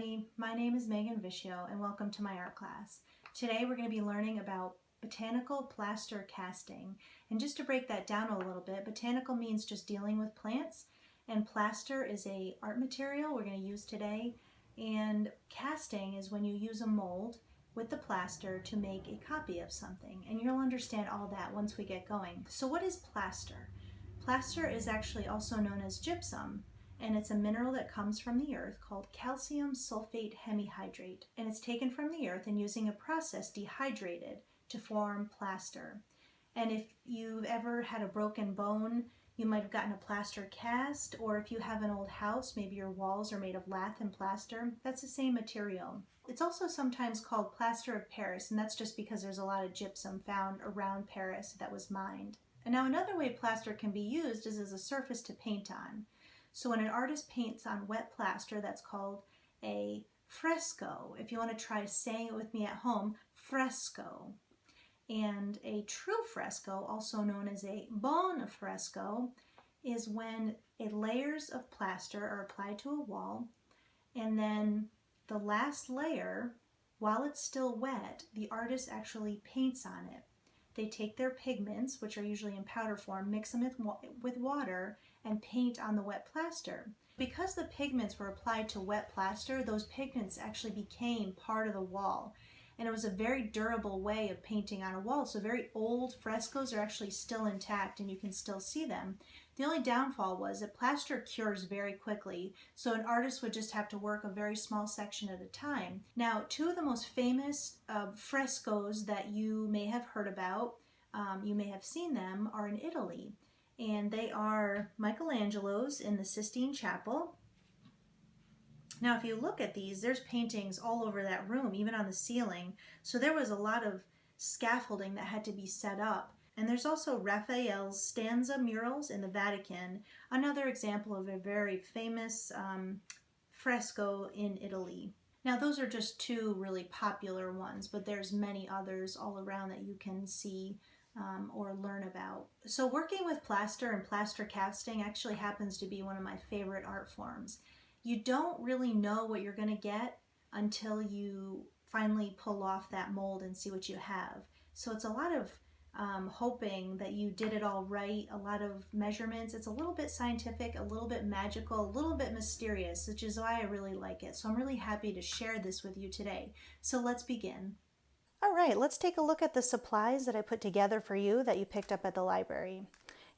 everybody. My name is Megan Vischio and welcome to my art class. Today we're going to be learning about botanical plaster casting. And just to break that down a little bit, botanical means just dealing with plants and plaster is a art material we're going to use today. And casting is when you use a mold with the plaster to make a copy of something. And you'll understand all that once we get going. So what is plaster? Plaster is actually also known as gypsum and it's a mineral that comes from the earth called calcium sulfate hemihydrate. And it's taken from the earth and using a process dehydrated to form plaster. And if you've ever had a broken bone, you might have gotten a plaster cast, or if you have an old house, maybe your walls are made of lath and plaster, that's the same material. It's also sometimes called plaster of Paris, and that's just because there's a lot of gypsum found around Paris that was mined. And now another way plaster can be used is as a surface to paint on. So when an artist paints on wet plaster, that's called a fresco. If you want to try saying it with me at home, fresco. And a true fresco, also known as a buon fresco, is when layers of plaster are applied to a wall and then the last layer, while it's still wet, the artist actually paints on it. They take their pigments, which are usually in powder form, mix them with, with water, and paint on the wet plaster. Because the pigments were applied to wet plaster, those pigments actually became part of the wall. And it was a very durable way of painting on a wall. So very old frescoes are actually still intact and you can still see them. The only downfall was that plaster cures very quickly, so an artist would just have to work a very small section at a time. Now, two of the most famous uh, frescoes that you may have heard about, um, you may have seen them, are in Italy and they are Michelangelo's in the Sistine Chapel. Now, if you look at these, there's paintings all over that room, even on the ceiling. So there was a lot of scaffolding that had to be set up. And there's also Raphael's stanza murals in the Vatican, another example of a very famous um, fresco in Italy. Now those are just two really popular ones, but there's many others all around that you can see um, or learn about. So working with plaster and plaster casting actually happens to be one of my favorite art forms. You don't really know what you're going to get until you finally pull off that mold and see what you have. So it's a lot of um, hoping that you did it all right, a lot of measurements. It's a little bit scientific, a little bit magical, a little bit mysterious, which is why I really like it. So I'm really happy to share this with you today. So let's begin. All right, let's take a look at the supplies that I put together for you that you picked up at the library.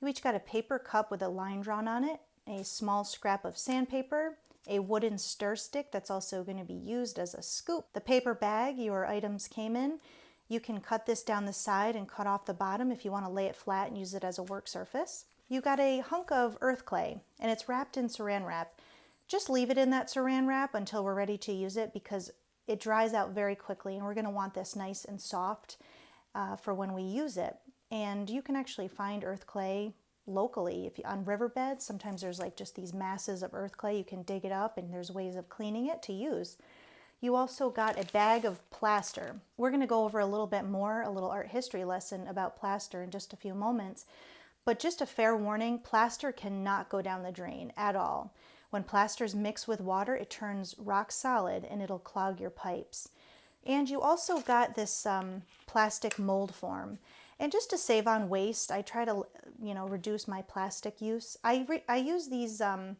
You each got a paper cup with a line drawn on it, a small scrap of sandpaper, a wooden stir stick that's also going to be used as a scoop. The paper bag your items came in, you can cut this down the side and cut off the bottom if you want to lay it flat and use it as a work surface. You got a hunk of earth clay and it's wrapped in saran wrap. Just leave it in that saran wrap until we're ready to use it because it dries out very quickly and we're going to want this nice and soft uh, for when we use it. And you can actually find earth clay locally if you, on riverbeds. Sometimes there's like just these masses of earth clay. You can dig it up and there's ways of cleaning it to use. You also got a bag of plaster. We're going to go over a little bit more, a little art history lesson about plaster in just a few moments. But just a fair warning, plaster cannot go down the drain at all. When plasters mix with water, it turns rock solid and it'll clog your pipes. And you also got this um, plastic mold form. And just to save on waste, I try to, you know, reduce my plastic use. I, I use these um,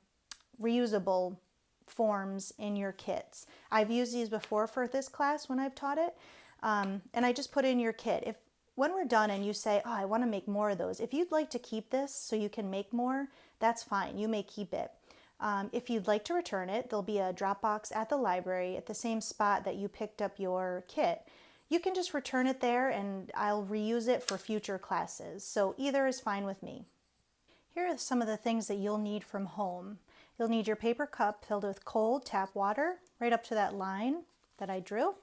reusable forms in your kits. I've used these before for this class when I've taught it. Um, and I just put in your kit. If when we're done and you say, oh, I want to make more of those, if you'd like to keep this so you can make more, that's fine. You may keep it. Um, if you'd like to return it, there'll be a drop box at the library at the same spot that you picked up your kit. You can just return it there and I'll reuse it for future classes. So either is fine with me. Here are some of the things that you'll need from home. You'll need your paper cup filled with cold tap water right up to that line that I drew.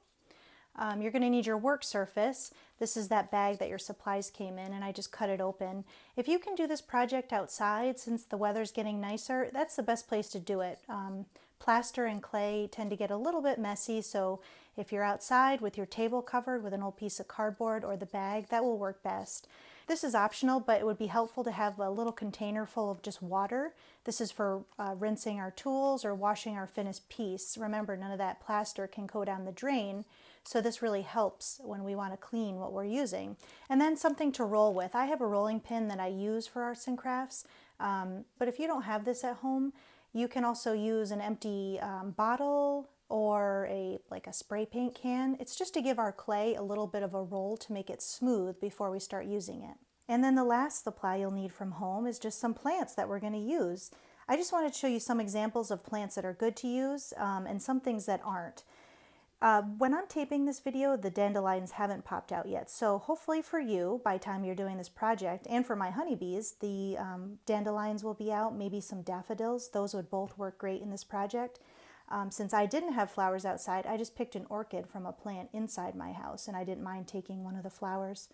Um, you're going to need your work surface. This is that bag that your supplies came in and I just cut it open. If you can do this project outside since the weather's getting nicer, that's the best place to do it. Um, plaster and clay tend to get a little bit messy, so If you're outside with your table covered with an old piece of cardboard or the bag, that will work best. This is optional, but it would be helpful to have a little container full of just water. This is for uh, rinsing our tools or washing our finished piece. Remember, none of that plaster can go down the drain, so this really helps when we want to clean what we're using. And then something to roll with. I have a rolling pin that I use for arts and crafts, um, but if you don't have this at home, you can also use an empty um, bottle or a like a spray paint can. It's just to give our clay a little bit of a roll to make it smooth before we start using it. And then the last supply you'll need from home is just some plants that we're going to use. I just wanted to show you some examples of plants that are good to use um, and some things that aren't. Uh, when I'm taping this video, the dandelions haven't popped out yet. So hopefully for you, by time you're doing this project, and for my honeybees, the um, dandelions will be out, maybe some daffodils. Those would both work great in this project. Um, since I didn't have flowers outside, I just picked an orchid from a plant inside my house and I didn't mind taking one of the flowers.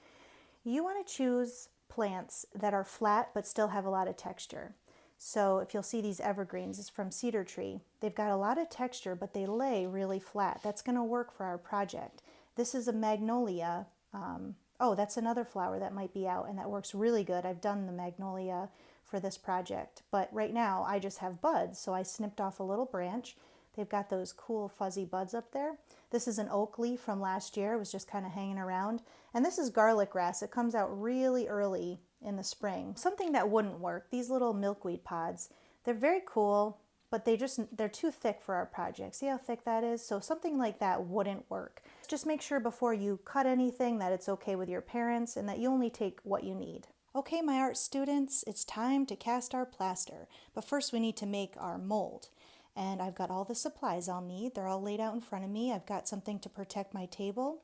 You want to choose plants that are flat but still have a lot of texture. So if you'll see these evergreens, it's from Cedar Tree. They've got a lot of texture, but they lay really flat. That's going to work for our project. This is a magnolia. Um, oh, that's another flower that might be out, and that works really good. I've done the magnolia for this project, but right now I just have buds, so I snipped off a little branch They've got those cool fuzzy buds up there. This is an oak leaf from last year. It was just kind of hanging around. And this is garlic grass. It comes out really early in the spring. Something that wouldn't work, these little milkweed pods. They're very cool, but they just, they're too thick for our project. See how thick that is? So something like that wouldn't work. Just make sure before you cut anything that it's okay with your parents and that you only take what you need. Okay, my art students, it's time to cast our plaster. But first we need to make our mold and I've got all the supplies I'll need. They're all laid out in front of me. I've got something to protect my table.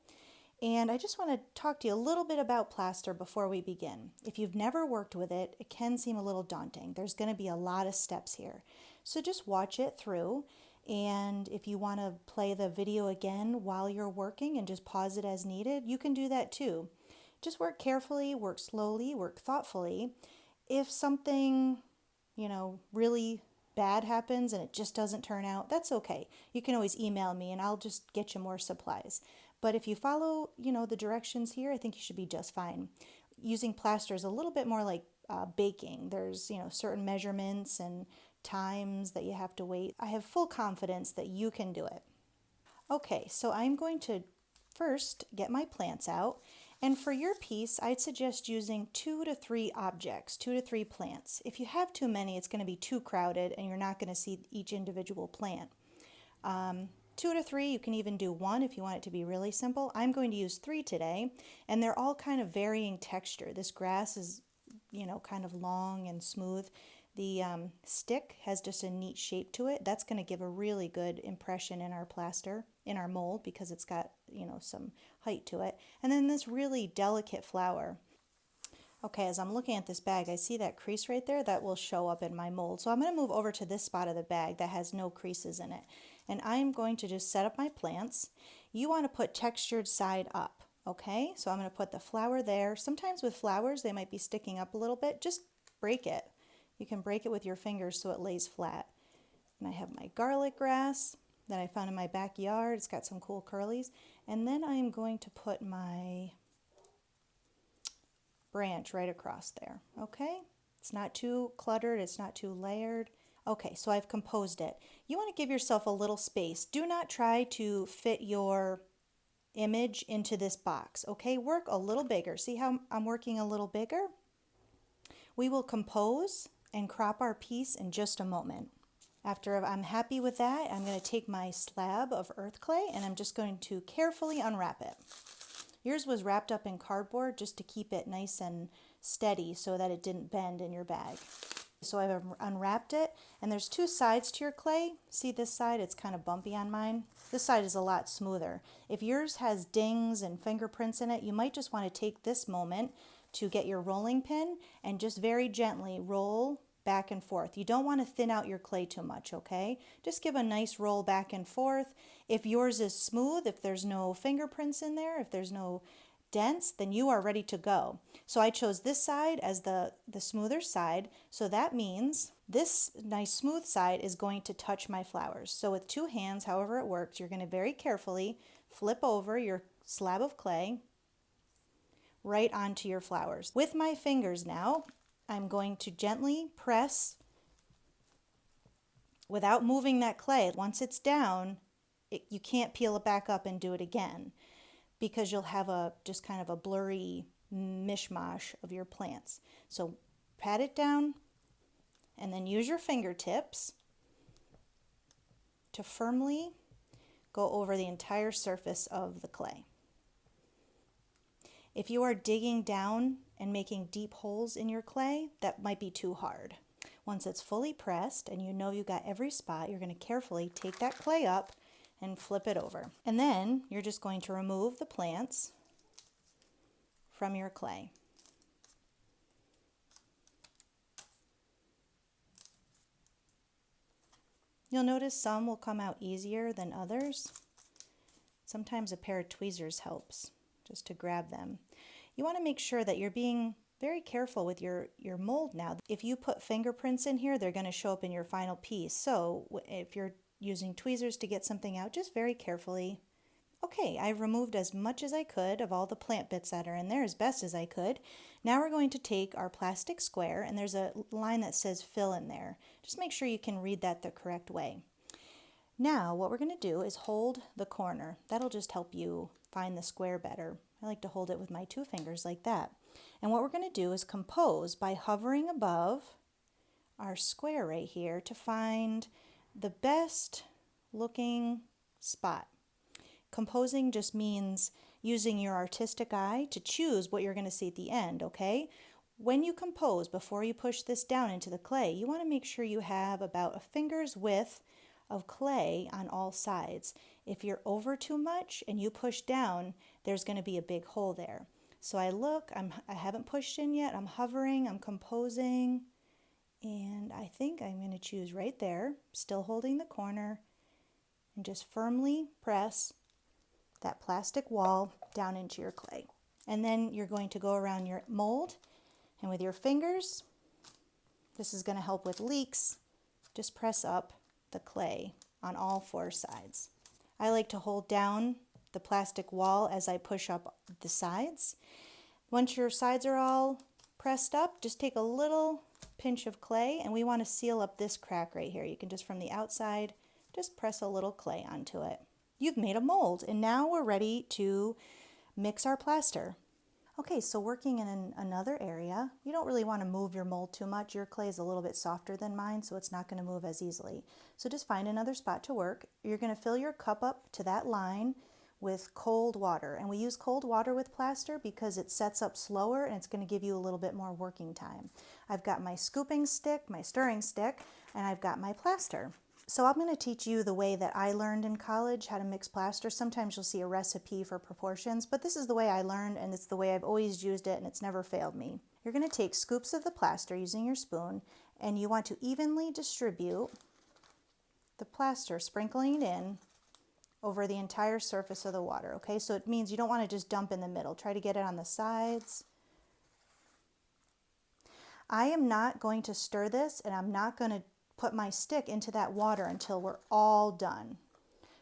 And I just want to talk to you a little bit about plaster before we begin. If you've never worked with it, it can seem a little daunting. There's going to be a lot of steps here. So just watch it through. And if you want to play the video again while you're working and just pause it as needed, you can do that too. Just work carefully, work slowly, work thoughtfully. If something, you know, really bad happens and it just doesn't turn out, that's okay. You can always email me and I'll just get you more supplies. But if you follow, you know, the directions here, I think you should be just fine. Using plaster is a little bit more like uh, baking. There's, you know, certain measurements and times that you have to wait. I have full confidence that you can do it. Okay, so I'm going to first get my plants out and for your piece, I'd suggest using two to three objects, two to three plants. If you have too many, it's going to be too crowded and you're not going to see each individual plant. Um, two to three, you can even do one if you want it to be really simple. I'm going to use three today, and they're all kind of varying texture. This grass is, you know, kind of long and smooth. The um, stick has just a neat shape to it. That's going to give a really good impression in our plaster, in our mold, because it's got, you know, some height to it. And then this really delicate flower. Okay, as I'm looking at this bag, I see that crease right there that will show up in my mold. So I'm going to move over to this spot of the bag that has no creases in it. And I'm going to just set up my plants. You want to put textured side up, okay? So I'm going to put the flower there. Sometimes with flowers, they might be sticking up a little bit. Just break it. You can break it with your fingers so it lays flat. And I have my garlic grass that I found in my backyard. It's got some cool curlies. And then I'm going to put my branch right across there, okay? It's not too cluttered, it's not too layered. Okay, so I've composed it. You want to give yourself a little space. Do not try to fit your image into this box, okay? Work a little bigger. See how I'm working a little bigger? We will compose and crop our piece in just a moment. After I'm happy with that, I'm going to take my slab of earth clay and I'm just going to carefully unwrap it. Yours was wrapped up in cardboard just to keep it nice and steady so that it didn't bend in your bag. So I've unwrapped it and there's two sides to your clay. See this side? It's kind of bumpy on mine. This side is a lot smoother. If yours has dings and fingerprints in it, you might just want to take this moment to get your rolling pin and just very gently roll back and forth. You don't want to thin out your clay too much, okay? Just give a nice roll back and forth. If yours is smooth, if there's no fingerprints in there, if there's no dents, then you are ready to go. So I chose this side as the, the smoother side. So that means this nice smooth side is going to touch my flowers. So with two hands, however it works, you're going to very carefully flip over your slab of clay right onto your flowers. With my fingers now, I'm going to gently press without moving that clay. Once it's down, it, you can't peel it back up and do it again because you'll have a just kind of a blurry mishmash of your plants. So pat it down and then use your fingertips to firmly go over the entire surface of the clay. If you are digging down and making deep holes in your clay, that might be too hard. Once it's fully pressed and you know you got every spot, you're going to carefully take that clay up and flip it over. And then you're just going to remove the plants from your clay. You'll notice some will come out easier than others. Sometimes a pair of tweezers helps just to grab them. You want to make sure that you're being very careful with your, your mold now. If you put fingerprints in here, they're going to show up in your final piece. So if you're using tweezers to get something out, just very carefully. Okay, I've removed as much as I could of all the plant bits that are in there as best as I could. Now we're going to take our plastic square and there's a line that says fill in there. Just make sure you can read that the correct way. Now what we're going to do is hold the corner. That'll just help you find the square better. I like to hold it with my two fingers like that. And what we're going to do is compose by hovering above our square right here to find the best looking spot. Composing just means using your artistic eye to choose what you're going to see at the end, okay? When you compose, before you push this down into the clay, you want to make sure you have about a finger's width of clay on all sides. If you're over too much and you push down, there's going to be a big hole there. So I look, I'm, I haven't pushed in yet, I'm hovering, I'm composing, and I think I'm going to choose right there, still holding the corner, and just firmly press that plastic wall down into your clay. And then you're going to go around your mold, and with your fingers, this is going to help with leaks, just press up the clay on all four sides. I like to hold down the plastic wall as I push up the sides. Once your sides are all pressed up, just take a little pinch of clay and we want to seal up this crack right here. You can just from the outside, just press a little clay onto it. You've made a mold and now we're ready to mix our plaster. Okay, so working in an, another area, you don't really want to move your mold too much. Your clay is a little bit softer than mine, so it's not going to move as easily. So just find another spot to work. You're going to fill your cup up to that line with cold water. And we use cold water with plaster because it sets up slower and it's going to give you a little bit more working time. I've got my scooping stick, my stirring stick, and I've got my plaster. So I'm going to teach you the way that I learned in college how to mix plaster. Sometimes you'll see a recipe for proportions, but this is the way I learned and it's the way I've always used it and it's never failed me. You're going to take scoops of the plaster using your spoon and you want to evenly distribute the plaster, sprinkling it in over the entire surface of the water, okay? So it means you don't want to just dump in the middle. Try to get it on the sides. I am not going to stir this and I'm not going to put my stick into that water until we're all done.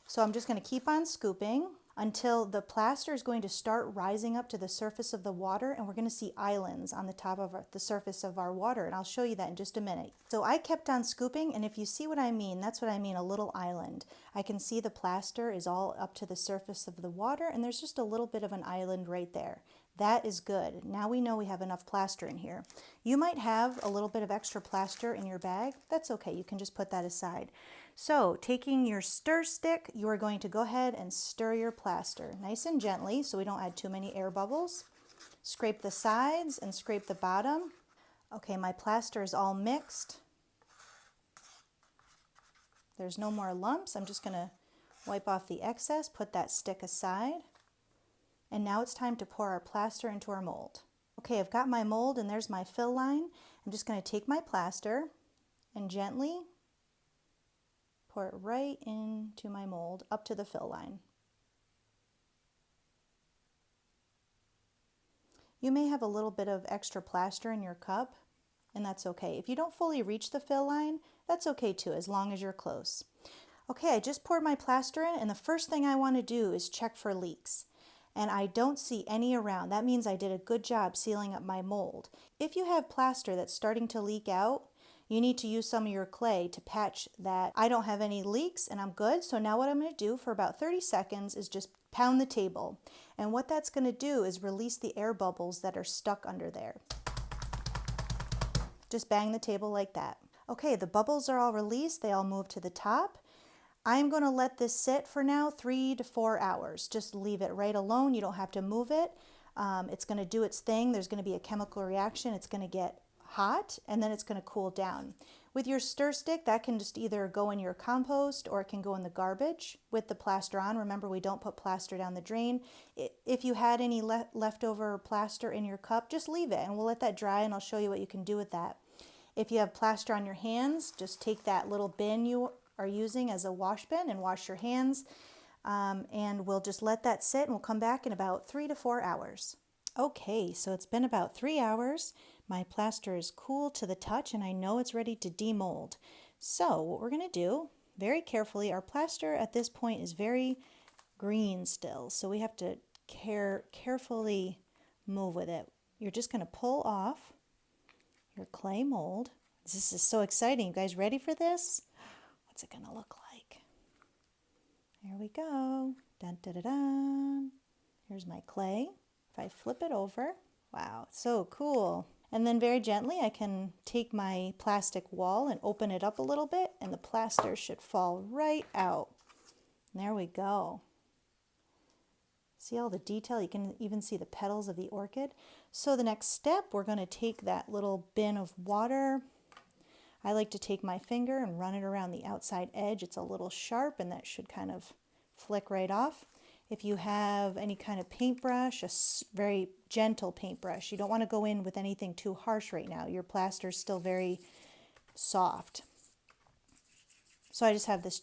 So I'm just going to keep on scooping until the plaster is going to start rising up to the surface of the water and we're going to see islands on the top of our, the surface of our water and I'll show you that in just a minute. So I kept on scooping and if you see what I mean, that's what I mean, a little island. I can see the plaster is all up to the surface of the water and there's just a little bit of an island right there. That is good. Now we know we have enough plaster in here. You might have a little bit of extra plaster in your bag. That's okay. You can just put that aside. So taking your stir stick, you are going to go ahead and stir your plaster nice and gently so we don't add too many air bubbles. Scrape the sides and scrape the bottom. Okay, my plaster is all mixed. There's no more lumps. I'm just going to wipe off the excess, put that stick aside. And now it's time to pour our plaster into our mold. Okay, I've got my mold and there's my fill line. I'm just going to take my plaster and gently pour it right into my mold up to the fill line. You may have a little bit of extra plaster in your cup, and that's okay. If you don't fully reach the fill line, that's okay too, as long as you're close. Okay, I just poured my plaster in and the first thing I want to do is check for leaks. And I don't see any around. That means I did a good job sealing up my mold. If you have plaster that's starting to leak out, you need to use some of your clay to patch that. I don't have any leaks and I'm good. So now what I'm going to do for about 30 seconds is just pound the table. And what that's going to do is release the air bubbles that are stuck under there. Just bang the table like that. Okay, the bubbles are all released. They all move to the top. I'm going to let this sit for now three to four hours. Just leave it right alone. You don't have to move it. Um, it's going to do its thing. There's going to be a chemical reaction. It's going to get hot and then it's going to cool down. With your stir stick, that can just either go in your compost or it can go in the garbage with the plaster on. Remember, we don't put plaster down the drain. If you had any le leftover plaster in your cup, just leave it and we'll let that dry and I'll show you what you can do with that. If you have plaster on your hands, just take that little bin you are using as a wash bin and wash your hands. Um, and we'll just let that sit and we'll come back in about three to four hours. Okay, so it's been about three hours. My plaster is cool to the touch and I know it's ready to demold. So what we're going to do, very carefully, our plaster at this point is very green still. So we have to care carefully move with it. You're just going to pull off your clay mold. This is so exciting. You guys ready for this? What's it going to look like? There we go. Dun, dun, dun, dun. Here's my clay. If I flip it over, wow, so cool. And then very gently I can take my plastic wall and open it up a little bit and the plaster should fall right out. There we go. See all the detail? You can even see the petals of the orchid. So the next step, we're going to take that little bin of water. I like to take my finger and run it around the outside edge. It's a little sharp and that should kind of flick right off. If you have any kind of paintbrush, a very gentle paintbrush, you don't want to go in with anything too harsh right now. Your plaster is still very soft. So I just have this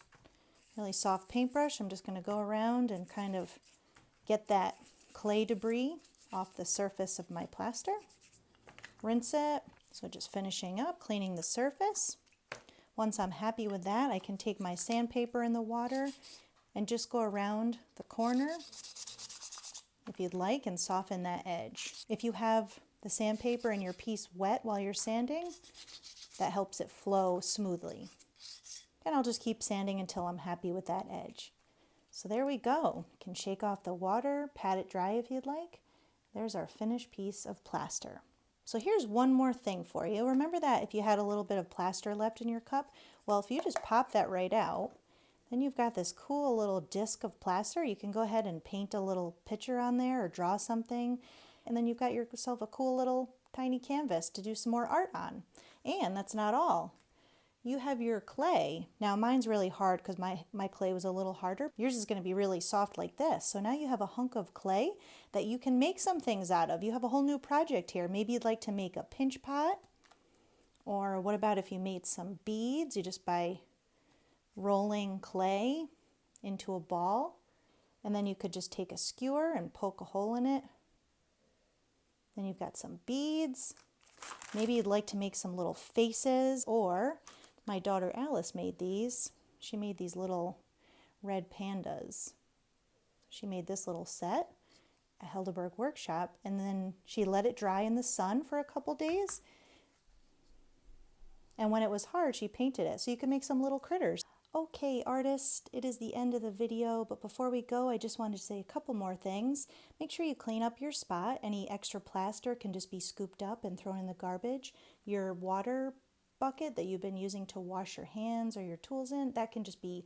really soft paintbrush. I'm just going to go around and kind of get that clay debris off the surface of my plaster. Rinse it. So just finishing up, cleaning the surface. Once I'm happy with that, I can take my sandpaper in the water and just go around the corner if you'd like and soften that edge. If you have the sandpaper and your piece wet while you're sanding, that helps it flow smoothly. And I'll just keep sanding until I'm happy with that edge. So there we go. You can shake off the water, pat it dry if you'd like. There's our finished piece of plaster. So here's one more thing for you. Remember that if you had a little bit of plaster left in your cup? Well, if you just pop that right out, then you've got this cool little disc of plaster. You can go ahead and paint a little picture on there or draw something. And then you've got yourself a cool little tiny canvas to do some more art on. And that's not all. You have your clay. Now mine's really hard because my, my clay was a little harder. Yours is going to be really soft like this. So now you have a hunk of clay that you can make some things out of. You have a whole new project here. Maybe you'd like to make a pinch pot. Or what about if you made some beads? You just buy rolling clay into a ball. And then you could just take a skewer and poke a hole in it. Then you've got some beads. Maybe you'd like to make some little faces or my daughter Alice made these. She made these little red pandas. She made this little set at Helderberg Workshop and then she let it dry in the sun for a couple days. And when it was hard, she painted it. So you can make some little critters. Okay, artist, it is the end of the video, but before we go, I just wanted to say a couple more things. Make sure you clean up your spot. Any extra plaster can just be scooped up and thrown in the garbage. Your water bucket that you've been using to wash your hands or your tools in, that can just be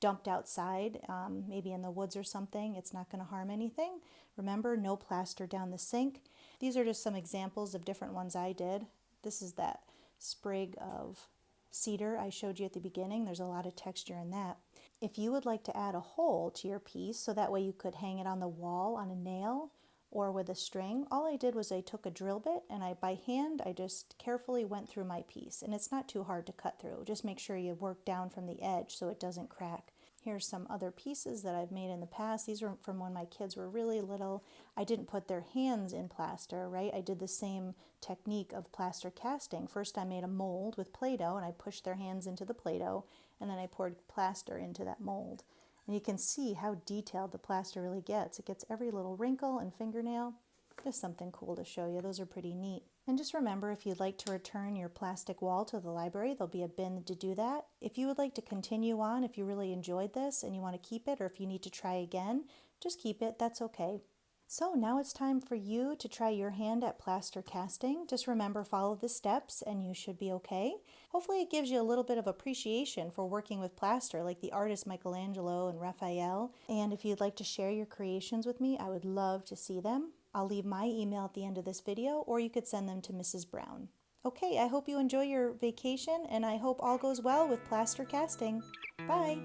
dumped outside, um, maybe in the woods or something. It's not going to harm anything. Remember, no plaster down the sink. These are just some examples of different ones I did. This is that sprig of cedar I showed you at the beginning. There's a lot of texture in that. If you would like to add a hole to your piece so that way you could hang it on the wall on a nail or with a string, all I did was I took a drill bit and I by hand I just carefully went through my piece and it's not too hard to cut through. Just make sure you work down from the edge so it doesn't crack. Here's some other pieces that I've made in the past. These were from when my kids were really little. I didn't put their hands in plaster, right? I did the same technique of plaster casting. First I made a mold with Play-Doh and I pushed their hands into the Play-Doh and then I poured plaster into that mold. And you can see how detailed the plaster really gets. It gets every little wrinkle and fingernail. Just something cool to show you. Those are pretty neat. And just remember, if you'd like to return your plastic wall to the library, there'll be a bin to do that. If you would like to continue on, if you really enjoyed this and you want to keep it, or if you need to try again, just keep it. That's okay. So now it's time for you to try your hand at plaster casting. Just remember, follow the steps and you should be okay. Hopefully it gives you a little bit of appreciation for working with plaster like the artists Michelangelo and Raphael. And if you'd like to share your creations with me, I would love to see them. I'll leave my email at the end of this video or you could send them to Mrs. Brown. Okay, I hope you enjoy your vacation and I hope all goes well with plaster casting. Bye!